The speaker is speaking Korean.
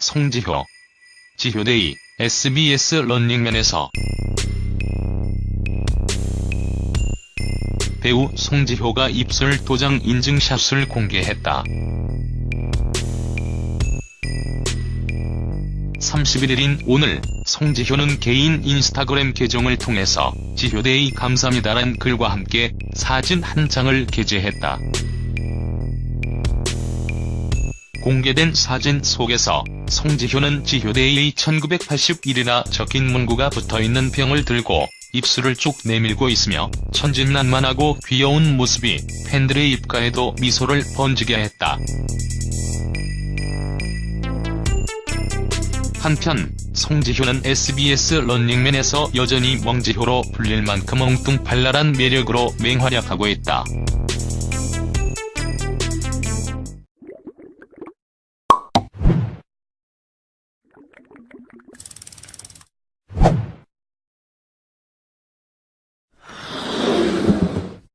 송지효. 지효데이, SBS 런닝맨에서 배우 송지효가 입술 도장 인증샷을 공개했다. 31일인 오늘 송지효는 개인 인스타그램 계정을 통해서 지효데이 감사합니다란 글과 함께 사진 한 장을 게재했다. 공개된 사진 속에서 송지효는 지효데이 1981이라 적힌 문구가 붙어있는 병을 들고 입술을 쭉 내밀고 있으며 천진난만하고 귀여운 모습이 팬들의 입가에도 미소를 번지게 했다. 한편 송지효는 SBS 런닝맨에서 여전히 멍지효로 불릴 만큼 엉뚱발랄한 매력으로 맹활약하고 있다.